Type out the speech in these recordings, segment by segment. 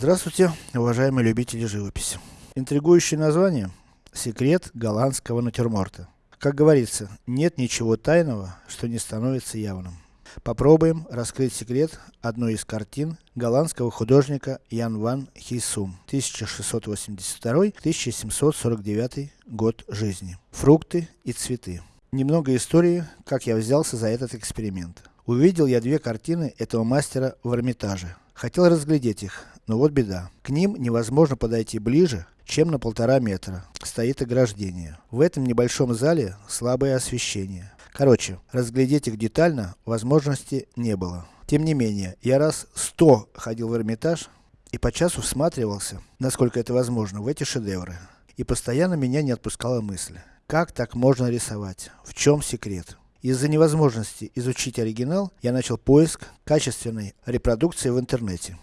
Здравствуйте, уважаемые любители живописи. Интригующее название Секрет голландского натюрморта. Как говорится, нет ничего тайного, что не становится явным. Попробуем раскрыть секрет одной из картин голландского художника Ян ван Хейсум, 1682-1749 год жизни. Фрукты и цветы. Немного истории, как я взялся за этот эксперимент. Увидел я две картины этого мастера в Эрмитаже. Хотел разглядеть их, но вот беда. К ним невозможно подойти ближе, чем на полтора метра. Стоит ограждение. В этом небольшом зале слабое освещение. Короче, разглядеть их детально возможности не было. Тем не менее, я раз сто ходил в Эрмитаж и по часу всматривался, насколько это возможно, в эти шедевры. И постоянно меня не отпускала мысль. Как так можно рисовать? В чем секрет? Из-за невозможности изучить оригинал, я начал поиск качественной репродукции в интернете.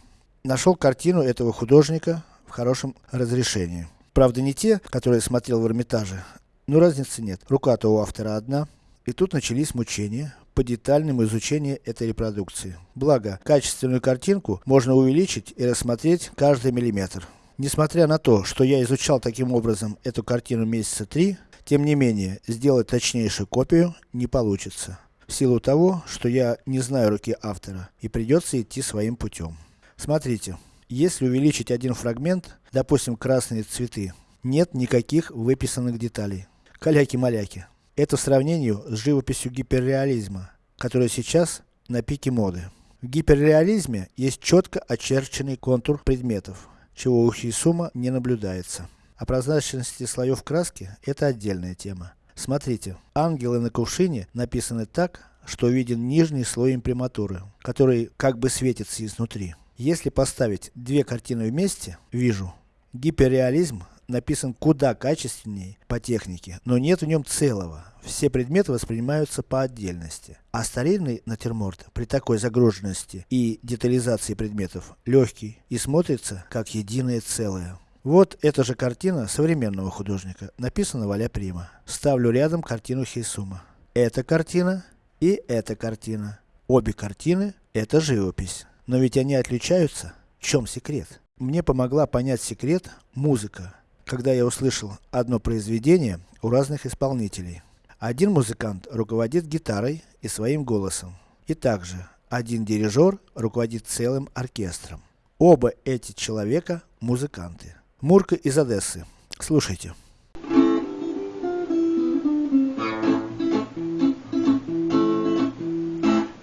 Нашел картину этого художника в хорошем разрешении. Правда не те, которые смотрел в Эрмитаже, но разницы нет. Рука-то у автора одна. И тут начались мучения по детальному изучению этой репродукции. Благо, качественную картинку можно увеличить и рассмотреть каждый миллиметр. Несмотря на то, что я изучал таким образом эту картину месяца три, тем не менее, сделать точнейшую копию не получится. В силу того, что я не знаю руки автора, и придется идти своим путем. Смотрите, если увеличить один фрагмент, допустим красные цветы, нет никаких выписанных деталей. Каляки-маляки. Это в сравнению с живописью гиперреализма, которая сейчас на пике моды. В гиперреализме есть четко очерченный контур предметов, чего у Хисума не наблюдается. О прозрачности слоев краски, это отдельная тема. Смотрите, ангелы на кувшине написаны так, что виден нижний слой имприматуры, который как бы светится изнутри. Если поставить две картины вместе, вижу, гиперреализм написан куда качественнее по технике, но нет в нем целого. Все предметы воспринимаются по отдельности. А старинный натюрморт при такой загруженности и детализации предметов легкий и смотрится как единое целое. Вот эта же картина современного художника, написана Валя Прима. Ставлю рядом картину Хейсума. Эта картина и эта картина. Обе картины это живопись. Но ведь они отличаются. В чем секрет? Мне помогла понять секрет музыка, когда я услышал одно произведение у разных исполнителей. Один музыкант руководит гитарой и своим голосом. И также, один дирижер руководит целым оркестром. Оба эти человека музыканты. Мурка из Одессы. Слушайте.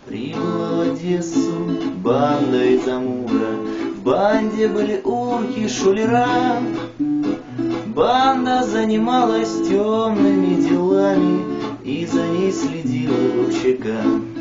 Прибыла в Одессу банда из Амура. В банде были урки, шулера. Банда занималась темными делами, И за ней следила ЧК.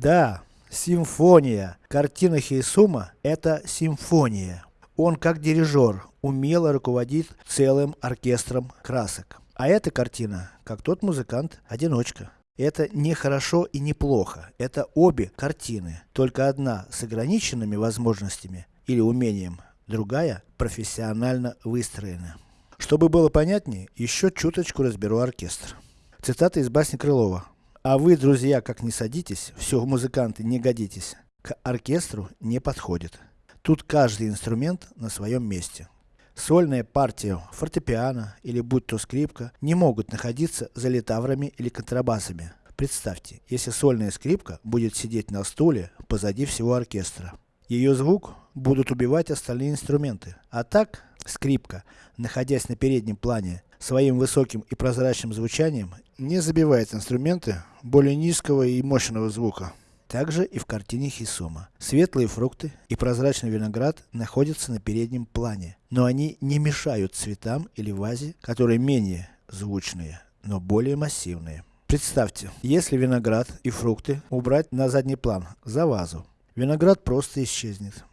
Да, симфония. Картина Хейсума это симфония. Он как дирижер, умело руководит целым оркестром красок. А эта картина, как тот музыкант, одиночка. Это не хорошо и не плохо. Это обе картины. Только одна с ограниченными возможностями или умением, другая профессионально выстроена. Чтобы было понятнее, еще чуточку разберу оркестр. Цитата из басни Крылова. А вы, друзья, как не садитесь, все в музыканты не годитесь, к оркестру не подходит. Тут каждый инструмент на своем месте. Сольная партия фортепиано или будь то скрипка не могут находиться за литаврами или контрабасами. Представьте, если сольная скрипка будет сидеть на стуле позади всего оркестра. Ее звук будут убивать остальные инструменты. А так, скрипка, находясь на переднем плане, своим высоким и прозрачным звучанием не забивает инструменты более низкого и мощного звука. Также и в картине Хисума. Светлые фрукты и прозрачный виноград находятся на переднем плане, но они не мешают цветам или вазе, которые менее звучные, но более массивные. Представьте, если виноград и фрукты убрать на задний план, за вазу, виноград просто исчезнет.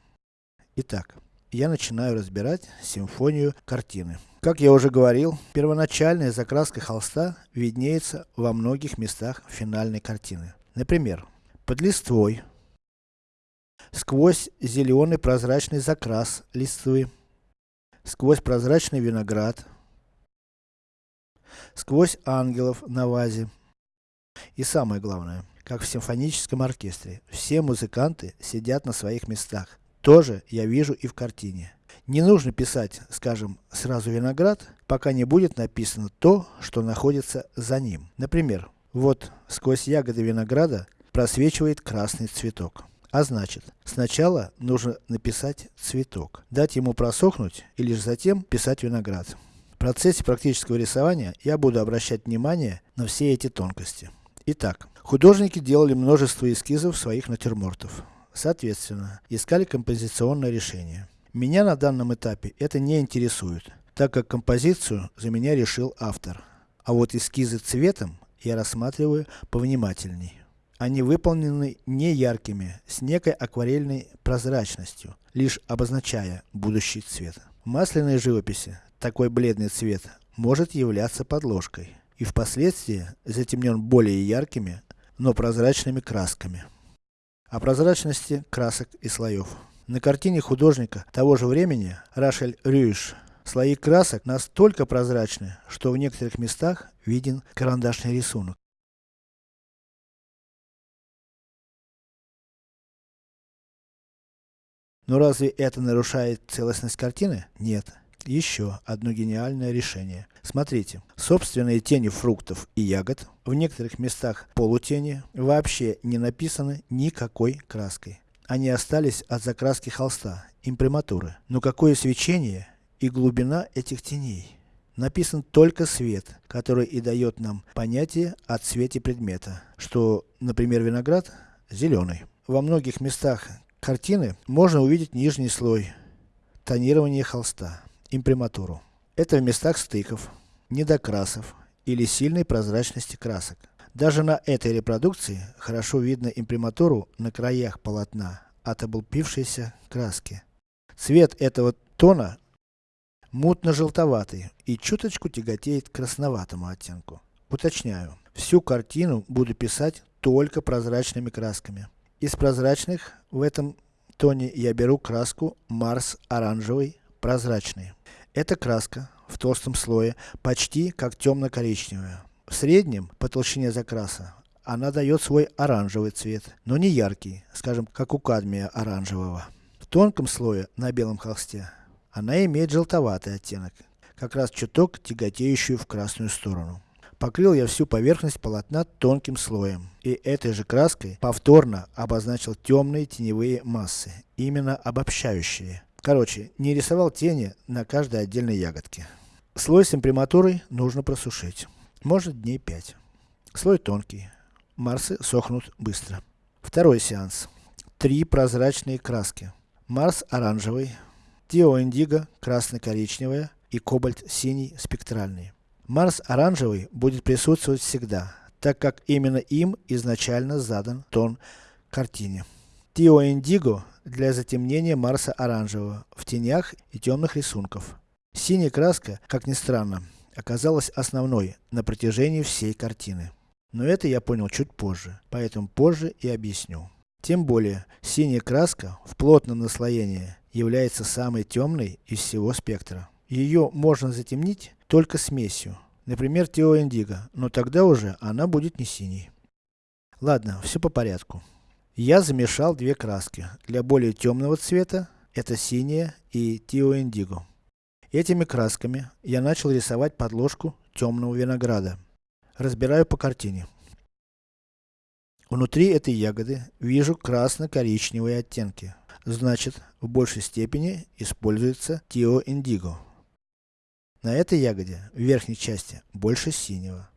Итак, я начинаю разбирать симфонию картины. Как я уже говорил, первоначальная закраска холста виднеется во многих местах финальной картины. Например, под листвой, сквозь зеленый прозрачный закрас листвы, сквозь прозрачный виноград, сквозь ангелов на вазе. И самое главное, как в симфоническом оркестре, все музыканты сидят на своих местах. Тоже я вижу и в картине. Не нужно писать, скажем, сразу виноград, пока не будет написано то, что находится за ним. Например, вот сквозь ягоды винограда просвечивает красный цветок. А значит, сначала нужно написать цветок, дать ему просохнуть и лишь затем писать виноград. В процессе практического рисования я буду обращать внимание на все эти тонкости. Итак, художники делали множество эскизов своих натюрмортов. Соответственно, искали композиционное решение. Меня на данном этапе это не интересует, так как композицию за меня решил автор. А вот эскизы цветом я рассматриваю повнимательней. Они выполнены не яркими, с некой акварельной прозрачностью, лишь обозначая будущий цвет. В масляной живописи такой бледный цвет может являться подложкой и впоследствии затемнен более яркими, но прозрачными красками. О прозрачности красок и слоев. На картине художника того же времени Рашель Рюиш слои красок настолько прозрачны, что в некоторых местах виден карандашный рисунок. Но разве это нарушает целостность картины? Нет. Еще одно гениальное решение. Смотрите, собственные тени фруктов и ягод, в некоторых местах полутени, вообще не написаны никакой краской. Они остались от закраски холста, имприматуры. Но какое свечение и глубина этих теней. Написан только свет, который и дает нам понятие о цвете предмета, что, например, виноград зеленый. Во многих местах картины можно увидеть нижний слой, тонирование холста, имприматуру. Это в местах стыков, недокрасов или сильной прозрачности красок. Даже на этой репродукции хорошо видно имприматуру на краях полотна от облупившейся краски. Цвет этого тона мутно-желтоватый и чуточку тяготеет к красноватому оттенку. Уточняю, всю картину буду писать только прозрачными красками. Из прозрачных в этом тоне я беру краску Марс оранжевый прозрачный. Эта краска в толстом слое почти как темно-коричневая. В среднем по толщине закраса она дает свой оранжевый цвет, но не яркий, скажем, как у кадмия оранжевого. В тонком слое на белом холсте она имеет желтоватый оттенок, как раз чуток тяготеющую в красную сторону. Покрыл я всю поверхность полотна тонким слоем, и этой же краской повторно обозначил темные теневые массы, именно обобщающие. Короче, не рисовал тени на каждой отдельной ягодке. Слой с имприматурой нужно просушить, может дней 5. Слой тонкий, Марсы сохнут быстро. Второй сеанс. Три прозрачные краски. Марс оранжевый, Тео индиго красно-коричневая и кобальт синий спектральный. Марс оранжевый будет присутствовать всегда, так как именно им изначально задан тон картине. Тио Индиго для затемнения Марса оранжевого в тенях и темных рисунков. Синяя краска, как ни странно, оказалась основной на протяжении всей картины. Но это я понял чуть позже, поэтому позже и объясню. Тем более, синяя краска в плотном наслоении является самой темной из всего спектра. Ее можно затемнить только смесью, например Тео Индиго, но тогда уже она будет не синей. Ладно, все по порядку. Я замешал две краски. Для более темного цвета, это синяя и Тео Индиго. Этими красками я начал рисовать подложку темного винограда. Разбираю по картине. Внутри этой ягоды вижу красно-коричневые оттенки. Значит, в большей степени используется Тио Индиго. На этой ягоде, в верхней части, больше синего.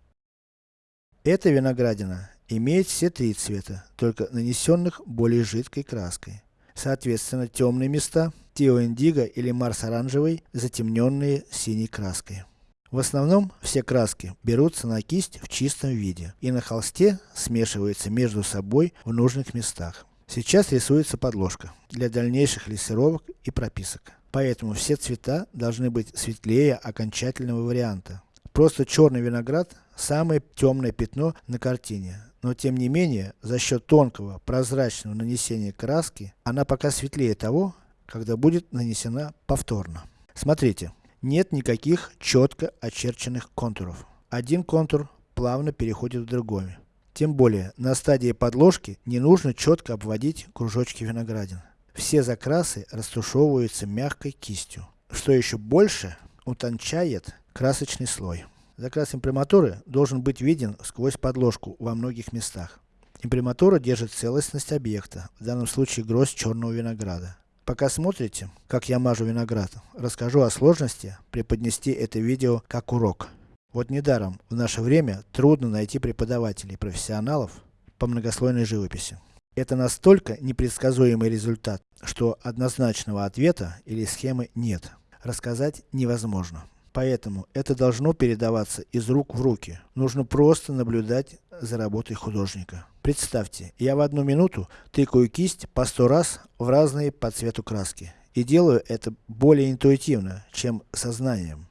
Эта виноградина имеет все три цвета, только нанесенных более жидкой краской. Соответственно, темные места, Тио Индиго или Марс оранжевый, затемненные синей краской. В основном, все краски берутся на кисть в чистом виде, и на холсте смешиваются между собой в нужных местах. Сейчас рисуется подложка, для дальнейших лессировок и прописок. Поэтому все цвета должны быть светлее окончательного варианта. Просто черный виноград, самое темное пятно на картине. Но тем не менее, за счет тонкого, прозрачного нанесения краски, она пока светлее того, когда будет нанесена повторно. Смотрите, нет никаких четко очерченных контуров. Один контур плавно переходит в другой. Тем более, на стадии подложки не нужно четко обводить кружочки виноградин. Все закрасы растушевываются мягкой кистью, что еще больше утончает красочный слой. Закрас имприматуры должен быть виден сквозь подложку во многих местах. Имприматура держит целостность объекта, в данном случае гроздь черного винограда. Пока смотрите, как я мажу виноград, расскажу о сложности преподнести это видео как урок. Вот недаром, в наше время, трудно найти преподавателей, профессионалов по многослойной живописи. Это настолько непредсказуемый результат, что однозначного ответа или схемы нет. Рассказать невозможно. Поэтому это должно передаваться из рук в руки. Нужно просто наблюдать за работой художника. Представьте, я в одну минуту тыкаю кисть по сто раз в разные по цвету краски. И делаю это более интуитивно, чем сознанием.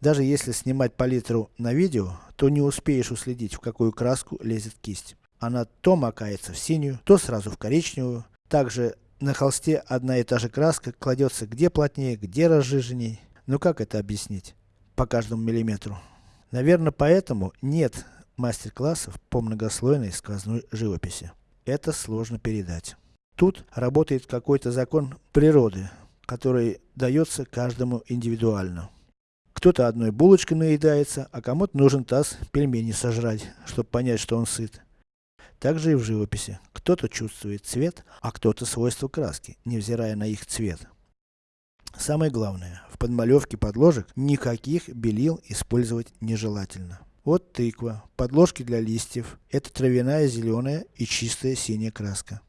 Даже если снимать палитру на видео, то не успеешь уследить, в какую краску лезет кисть. Она то макается в синюю, то сразу в коричневую. Также на холсте одна и та же краска кладется где плотнее, где разжиженней. Ну как это объяснить? По каждому миллиметру. Наверное поэтому нет мастер-классов по многослойной сквозной живописи. Это сложно передать. Тут работает какой-то закон природы, который дается каждому индивидуально. Кто-то одной булочкой наедается, а кому-то нужен таз пельмени сожрать, чтобы понять, что он сыт. Так же и в живописи. Кто-то чувствует цвет, а кто-то свойства краски, невзирая на их цвет. Самое главное, в подмалевке подложек никаких белил использовать нежелательно. Вот тыква, подложки для листьев, это травяная зеленая и чистая синяя краска.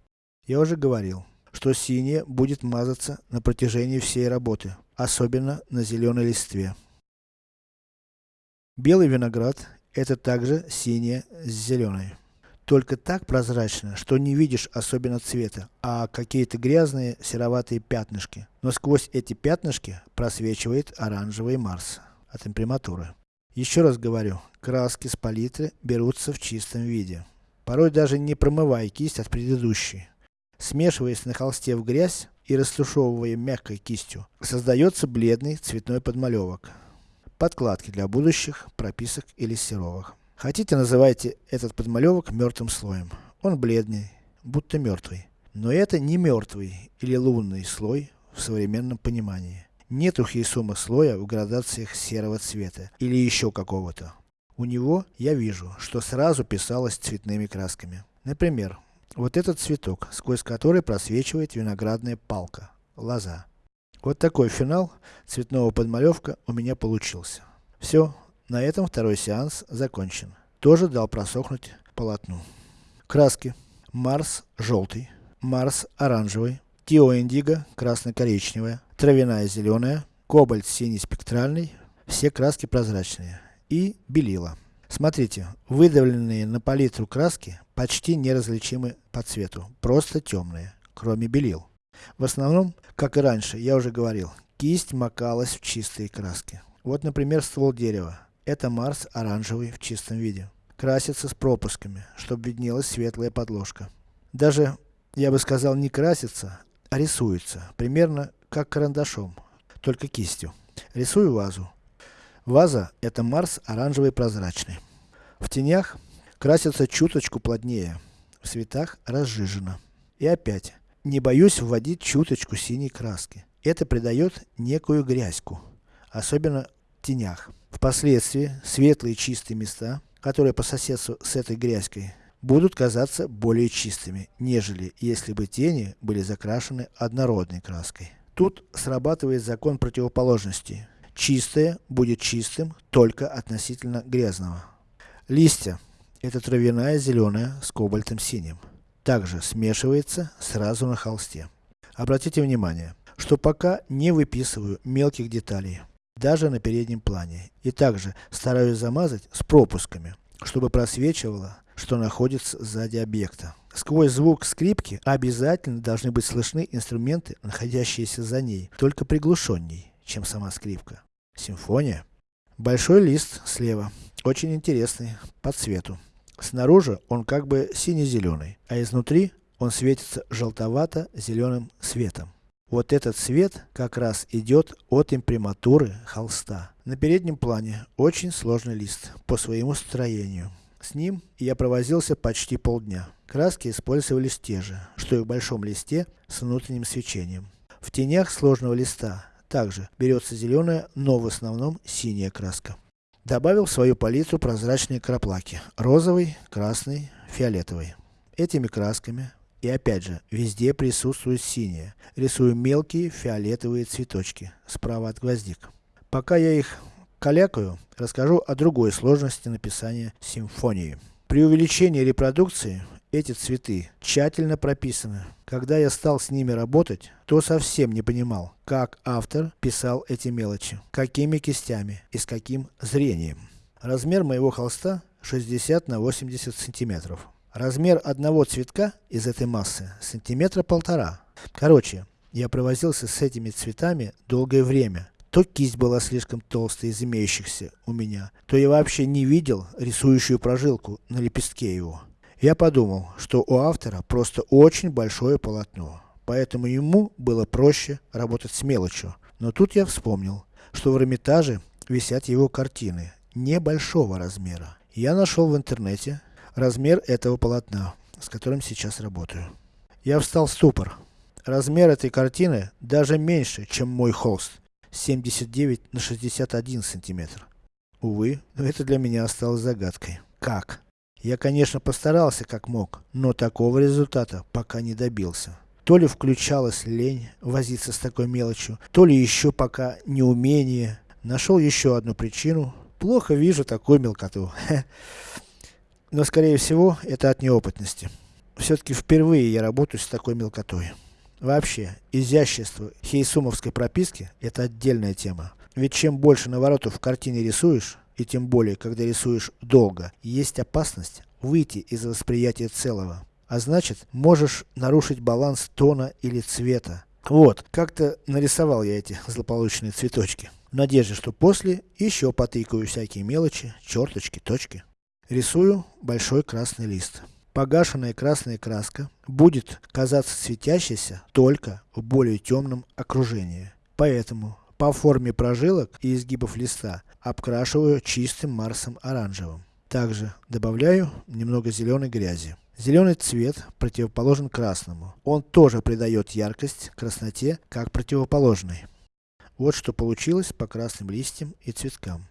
Я уже говорил, что синяя будет мазаться на протяжении всей работы, особенно на зеленой листве. Белый виноград, это также синяя с зеленой только так прозрачно, что не видишь особенно цвета, а какие-то грязные сероватые пятнышки. Но сквозь эти пятнышки просвечивает оранжевый Марс от имприматуры. Еще раз говорю, краски с палитры берутся в чистом виде. Порой даже не промывая кисть от предыдущей. Смешиваясь на холсте в грязь и растушевывая мягкой кистью, создается бледный цветной подмалевок. Подкладки для будущих прописок или серовых. Хотите называйте этот подмалевок мертвым слоем. Он бледный, будто мертвый. Но это не мертвый или лунный слой в современном понимании. Нет у Хейсума слоя в градациях серого цвета или еще какого-то. У него я вижу, что сразу писалось цветными красками. Например, вот этот цветок, сквозь который просвечивает виноградная палка, лоза. Вот такой финал цветного подмалевка у меня получился. Все, на этом второй сеанс закончен. Тоже дал просохнуть полотну. Краски. Марс желтый, Марс оранжевый, Тио индиго красно-коричневая, травяная зеленая, кобальт синий спектральный, все краски прозрачные. И белила. Смотрите, выдавленные на палитру краски почти неразличимы по цвету, просто темные, кроме белил. В основном, как и раньше, я уже говорил, кисть макалась в чистые краски. Вот например ствол дерева. Это Марс оранжевый в чистом виде. Красится с пропусками, чтобы виднелась светлая подложка. Даже, я бы сказал, не красится, а рисуется. Примерно как карандашом, только кистью. Рисую вазу. Ваза это Марс оранжевый прозрачный. В тенях красится чуточку плотнее, в цветах разжижено. И опять, не боюсь вводить чуточку синей краски. Это придает некую грязьку, особенно в тенях. Впоследствии светлые чистые места, которые по соседству с этой грязькой, будут казаться более чистыми, нежели если бы тени были закрашены однородной краской. Тут срабатывает закон противоположности. Чистое будет чистым только относительно грязного. Листья. Это травяная зеленая с кобальтом синим. Также смешивается сразу на холсте. Обратите внимание, что пока не выписываю мелких деталей даже на переднем плане. И также стараюсь замазать с пропусками, чтобы просвечивало, что находится сзади объекта. Сквозь звук скрипки обязательно должны быть слышны инструменты, находящиеся за ней, только приглушенней, чем сама скрипка. Симфония. Большой лист слева, очень интересный, по цвету. Снаружи он как бы сине-зеленый, а изнутри он светится желтовато-зеленым светом. Вот этот цвет как раз идет от имприматуры холста. На переднем плане очень сложный лист по своему строению. С ним я провозился почти полдня. Краски использовались те же, что и в большом листе с внутренним свечением. В тенях сложного листа также берется зеленая, но в основном синяя краска. Добавил в свою палитру прозрачные краплаки. Розовый, красный, фиолетовый. Этими красками и опять же, везде присутствует синее. Рисую мелкие фиолетовые цветочки, справа от гвоздик. Пока я их калякаю, расскажу о другой сложности написания симфонии. При увеличении репродукции, эти цветы тщательно прописаны. Когда я стал с ними работать, то совсем не понимал, как автор писал эти мелочи, какими кистями и с каким зрением. Размер моего холста 60 на 80 сантиметров. Размер одного цветка из этой массы сантиметра полтора. Короче, я провозился с этими цветами долгое время. То кисть была слишком толстая из имеющихся у меня, то я вообще не видел рисующую прожилку на лепестке его. Я подумал, что у автора просто очень большое полотно, поэтому ему было проще работать с мелочью. Но тут я вспомнил, что в Эрмитаже висят его картины, небольшого размера. Я нашел в интернете размер этого полотна, с которым сейчас работаю. Я встал в ступор. Размер этой картины даже меньше, чем мой холст. 79 на 61 сантиметр. Увы, но это для меня осталось загадкой. Как? Я конечно постарался как мог, но такого результата пока не добился. То ли включалась лень возиться с такой мелочью, то ли еще пока неумение. Нашел еще одну причину. Плохо вижу такую мелкоту. Но скорее всего, это от неопытности. Все-таки впервые я работаю с такой мелкотой. Вообще, изящество хейсумовской прописки – это отдельная тема. Ведь чем больше наворотов в картине рисуешь, и тем более, когда рисуешь долго, есть опасность выйти из восприятия целого. А значит, можешь нарушить баланс тона или цвета. Вот, как-то нарисовал я эти злополучные цветочки. В надежде, что после еще потыкаю всякие мелочи, черточки, точки. Рисую большой красный лист. Погашенная красная краска будет казаться светящейся только в более темном окружении. Поэтому, по форме прожилок и изгибов листа, обкрашиваю чистым марсом оранжевым. Также добавляю немного зеленой грязи. Зеленый цвет противоположен красному. Он тоже придает яркость красноте, как противоположный. Вот что получилось по красным листьям и цветкам.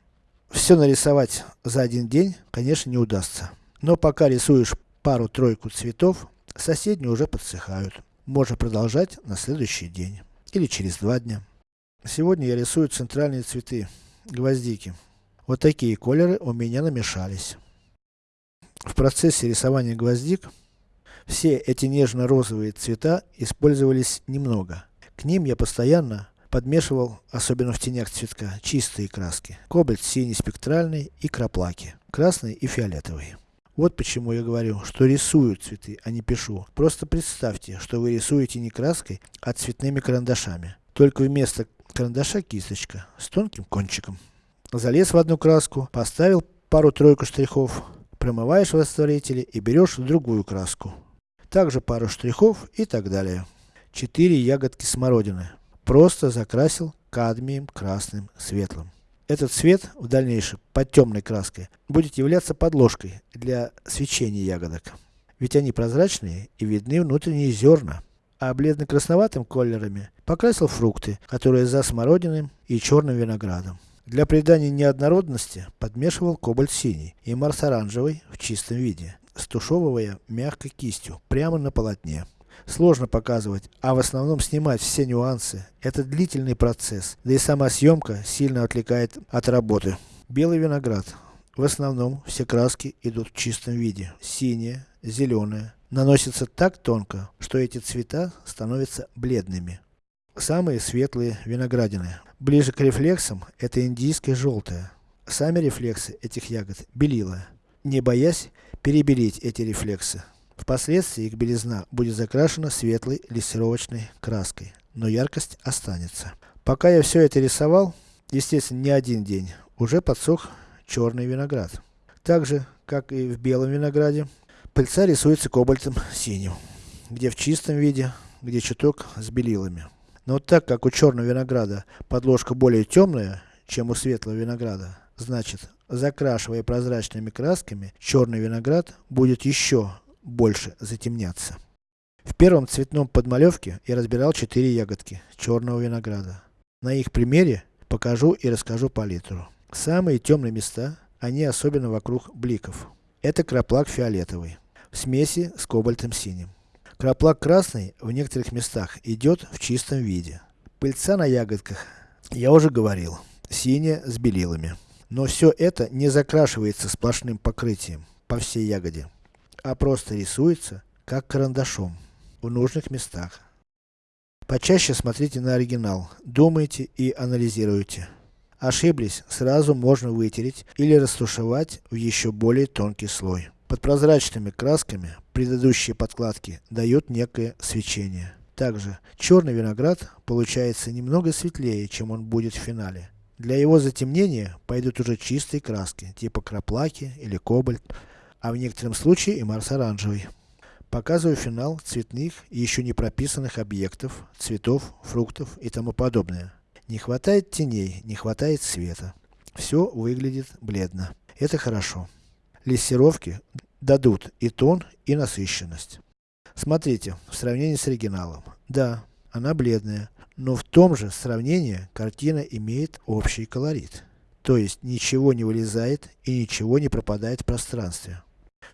Все нарисовать за один день, конечно, не удастся. Но пока рисуешь пару-тройку цветов, соседние уже подсыхают. Можно продолжать на следующий день. Или через два дня. Сегодня я рисую центральные цветы, гвоздики. Вот такие колеры у меня намешались. В процессе рисования гвоздик, все эти нежно-розовые цвета использовались немного. К ним я постоянно подмешивал, особенно в тенях цветка, чистые краски. Кобальт синий спектральный и краплаки. Красный и фиолетовый. Вот почему я говорю, что рисую цветы, а не пишу. Просто представьте, что вы рисуете не краской, а цветными карандашами. Только вместо карандаша кисточка, с тонким кончиком. Залез в одну краску, поставил пару-тройку штрихов, промываешь в растворителе и берешь другую краску. Также пару штрихов и так далее. Четыре ягодки смородины. Просто закрасил кадмием красным светлым. Этот цвет в дальнейшем под темной краской будет являться подложкой для свечения ягодок. Ведь они прозрачные и видны внутренние зерна. А бледно-красноватым колерами покрасил фрукты, которые за смородиным и черным виноградом. Для придания неоднородности подмешивал кобальт синий и марс оранжевый в чистом виде, стушевывая мягкой кистью, прямо на полотне сложно показывать, а в основном снимать все нюансы. Это длительный процесс, да и сама съемка сильно отвлекает от работы. Белый виноград. В основном все краски идут в чистом виде. Синее, зеленое. Наносится так тонко, что эти цвета становятся бледными. Самые светлые виноградины. Ближе к рефлексам, это индийское желтое. Сами рефлексы этих ягод белила, не боясь перебелить эти рефлексы. Впоследствии их белизна будет закрашена светлой лессировочной краской, но яркость останется. Пока я все это рисовал, естественно не один день, уже подсох черный виноград. Так же, как и в белом винограде, пыльца рисуется кобальтом синим, где в чистом виде, где чуток с белилами. Но вот так как у черного винограда подложка более темная, чем у светлого винограда, значит, закрашивая прозрачными красками, черный виноград будет еще больше затемняться. В первом цветном подмалевке я разбирал 4 ягодки черного винограда. На их примере покажу и расскажу палитру. Самые темные места, они особенно вокруг бликов. Это краплак фиолетовый, в смеси с кобальтом синим. Краплак красный в некоторых местах идет в чистом виде. Пыльца на ягодках, я уже говорил, синяя с белилами. Но все это не закрашивается сплошным покрытием по всей ягоде, а просто рисуется как карандашом в нужных местах. Почаще смотрите на оригинал, думайте и анализируйте. Ошиблись, сразу можно вытереть или растушевать в еще более тонкий слой. Под прозрачными красками предыдущие подкладки дают некое свечение. Также, черный виноград получается немного светлее, чем он будет в финале. Для его затемнения пойдут уже чистые краски, типа краплаки или кобальт, а в некотором случае и марс оранжевый. Показываю финал цветных и еще не прописанных объектов, цветов, фруктов и тому подобное. Не хватает теней, не хватает света. Все выглядит бледно. Это хорошо. Лессировки дадут и тон, и насыщенность. Смотрите, в сравнении с оригиналом. Да, она бледная, но в том же сравнении картина имеет общий колорит. То есть, ничего не вылезает и ничего не пропадает в пространстве.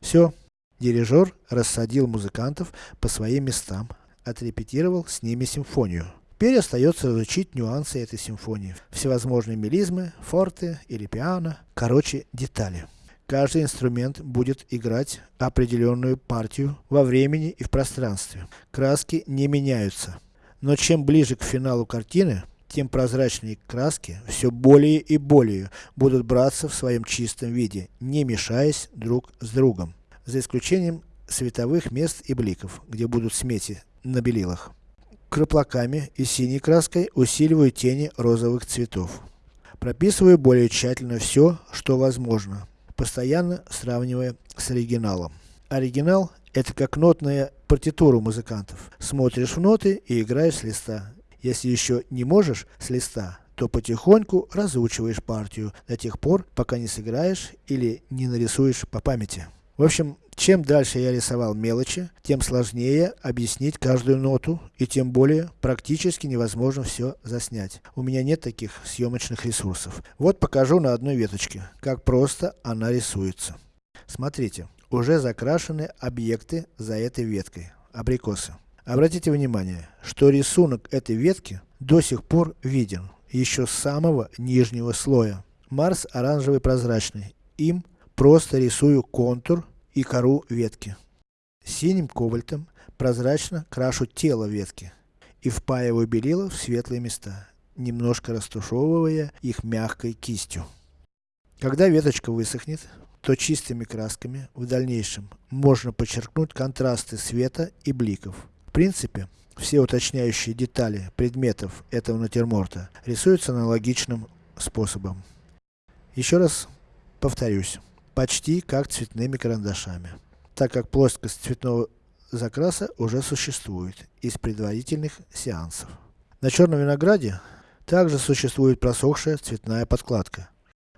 Все. Дирижер рассадил музыкантов по своим местам, отрепетировал с ними симфонию. Теперь остается изучить нюансы этой симфонии. Всевозможные мелизмы, форте или пиано, короче, детали. Каждый инструмент будет играть определенную партию во времени и в пространстве. Краски не меняются. Но чем ближе к финалу картины, тем прозрачные краски все более и более будут браться в своем чистом виде, не мешаясь друг с другом. За исключением световых мест и бликов, где будут смеси на белилах. Краплаками и синей краской усиливаю тени розовых цветов. Прописываю более тщательно все, что возможно, постоянно сравнивая с оригиналом. Оригинал это как нотная партитура музыкантов. Смотришь в ноты и играешь с листа. Если еще не можешь с листа, то потихоньку разучиваешь партию до тех пор, пока не сыграешь или не нарисуешь по памяти. В общем, чем дальше я рисовал мелочи, тем сложнее объяснить каждую ноту, и тем более практически невозможно все заснять. У меня нет таких съемочных ресурсов. Вот покажу на одной веточке, как просто она рисуется. Смотрите уже закрашены объекты за этой веткой, абрикосы. Обратите внимание, что рисунок этой ветки до сих пор виден, еще с самого нижнего слоя. Марс оранжевый прозрачный, им просто рисую контур и кору ветки. Синим кобальтом прозрачно крашу тело ветки и впаиваю белила в светлые места, немножко растушевывая их мягкой кистью. Когда веточка высохнет, то чистыми красками в дальнейшем можно подчеркнуть контрасты света и бликов. Принципе, все уточняющие детали предметов этого натюрморта рисуются аналогичным способом. Еще раз повторюсь, почти как цветными карандашами, так как плоскость цветного закраса уже существует из предварительных сеансов. На черном винограде также существует просохшая цветная подкладка.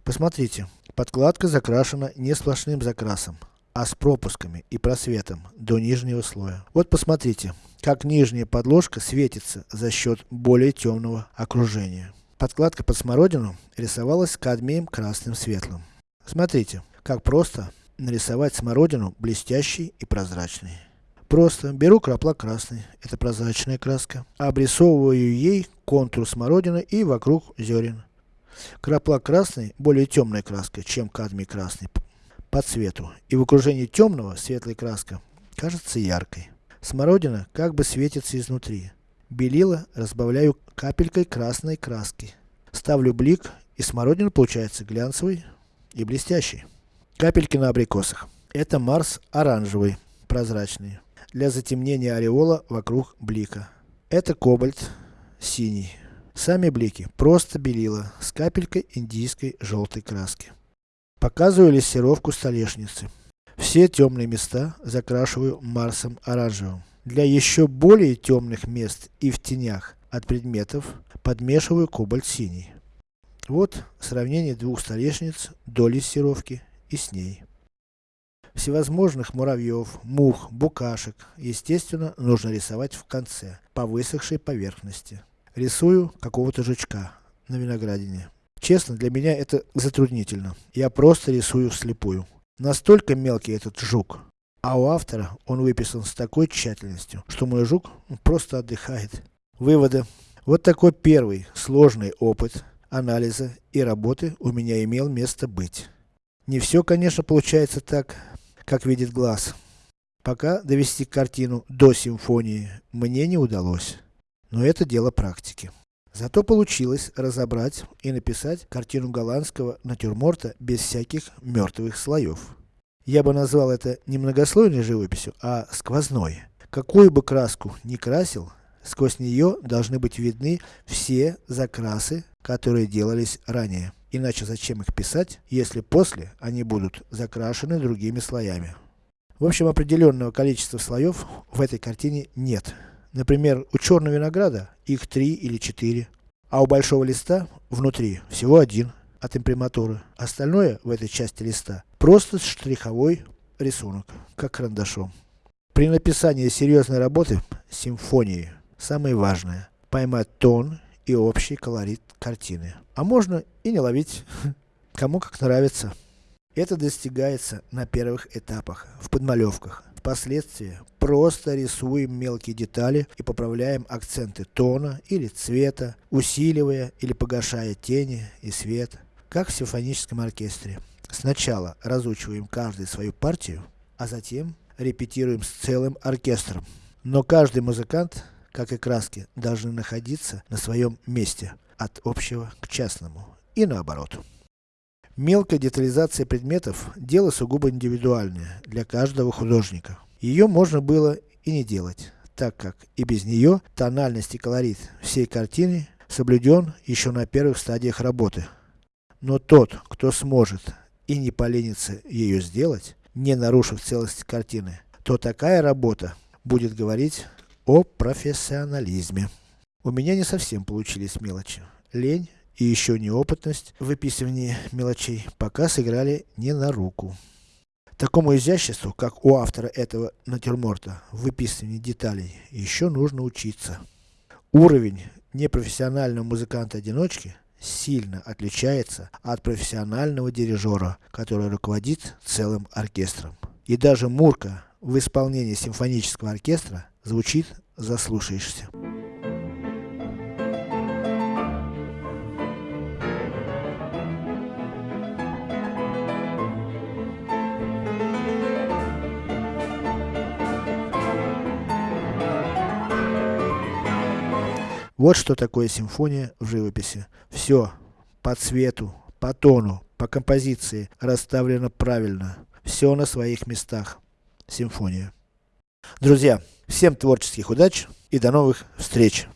Посмотрите, Подкладка закрашена не сплошным закрасом, а с пропусками и просветом до нижнего слоя. Вот посмотрите, как нижняя подложка светится за счет более темного окружения. Подкладка под смородину рисовалась кадмием красным светлым. Смотрите, как просто нарисовать смородину блестящей и прозрачной. Просто беру краплак красный, это прозрачная краска, обрисовываю ей контур смородины и вокруг зерен. Краплак красный более темная краска, чем кадмий красный по цвету. И в окружении темного, светлая краска, кажется яркой. Смородина как бы светится изнутри. Белила разбавляю капелькой красной краски. Ставлю блик, и смородина получается глянцевый и блестящий. Капельки на абрикосах. Это Марс оранжевый, прозрачный. Для затемнения ореола вокруг блика. Это кобальт синий. Сами блики просто белила с капелькой индийской желтой краски. Показываю лессировку столешницы. Все темные места закрашиваю Марсом оранжевым. Для еще более темных мест и в тенях от предметов подмешиваю кобальт синий. Вот сравнение двух столешниц до лессировки и с ней. Всевозможных муравьев, мух, букашек, естественно, нужно рисовать в конце, по высохшей поверхности. Рисую какого-то жучка на виноградине. Честно, для меня это затруднительно. Я просто рисую вслепую. Настолько мелкий этот жук. А у автора он выписан с такой тщательностью, что мой жук просто отдыхает. Выводы. Вот такой первый, сложный опыт анализа и работы у меня имел место быть. Не все, конечно, получается так, как видит глаз. Пока довести картину до симфонии мне не удалось. Но это дело практики. Зато получилось разобрать и написать картину голландского натюрморта без всяких мертвых слоев. Я бы назвал это не многослойной живописью, а сквозной. Какую бы краску ни красил, сквозь нее должны быть видны все закрасы, которые делались ранее. Иначе зачем их писать, если после они будут закрашены другими слоями. В общем, определенного количества слоев в этой картине нет. Например, у черного винограда их три или четыре, а у большого листа внутри всего один от имприматуры. Остальное в этой части листа просто штриховой рисунок, как карандашом. При написании серьезной работы, симфонии, самое важное, поймать тон и общий колорит картины. А можно и не ловить, кому как нравится. Это достигается на первых этапах, в подмалевках. Впоследствии просто рисуем мелкие детали и поправляем акценты тона или цвета, усиливая или погашая тени и свет, как в симфоническом оркестре. Сначала разучиваем каждый свою партию, а затем репетируем с целым оркестром. Но каждый музыкант как и краски, должны находиться на своем месте, от общего к частному, и наоборот. Мелкая детализация предметов – дело сугубо индивидуальное, для каждого художника. Ее можно было и не делать, так как и без нее тональность и колорит всей картины соблюден еще на первых стадиях работы. Но тот, кто сможет и не поленится ее сделать, не нарушив целости картины, то такая работа будет говорить о профессионализме. У меня не совсем получились мелочи. Лень и еще неопытность в выписывании мелочей пока сыграли не на руку. Такому изяществу, как у автора этого натюрморта, в выписывании деталей, еще нужно учиться. Уровень непрофессионального музыканта-одиночки сильно отличается от профессионального дирижера, который руководит целым оркестром. И даже Мурка в исполнении симфонического оркестра Звучит, заслушаешься. Вот что такое симфония в живописи. Все по цвету, по тону, по композиции расставлено правильно. Все на своих местах. Симфония. Друзья, всем творческих удач и до новых встреч!